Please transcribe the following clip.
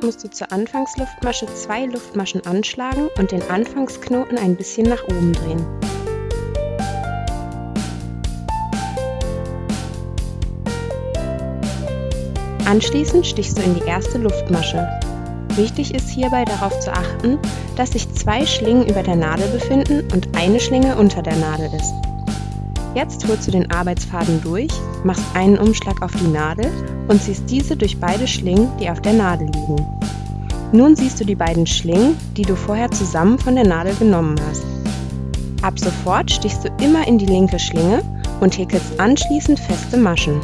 du zur Anfangsluftmasche zwei Luftmaschen anschlagen und den Anfangsknoten ein bisschen nach oben drehen. Anschließend stichst du in die erste Luftmasche. Wichtig ist hierbei darauf zu achten, dass sich zwei Schlingen über der Nadel befinden und eine Schlinge unter der Nadel ist. Jetzt holst du den Arbeitsfaden durch, machst einen Umschlag auf die Nadel und ziehst diese durch beide Schlingen, die auf der Nadel liegen. Nun siehst du die beiden Schlingen, die du vorher zusammen von der Nadel genommen hast. Ab sofort stichst du immer in die linke Schlinge und häkelst anschließend feste Maschen.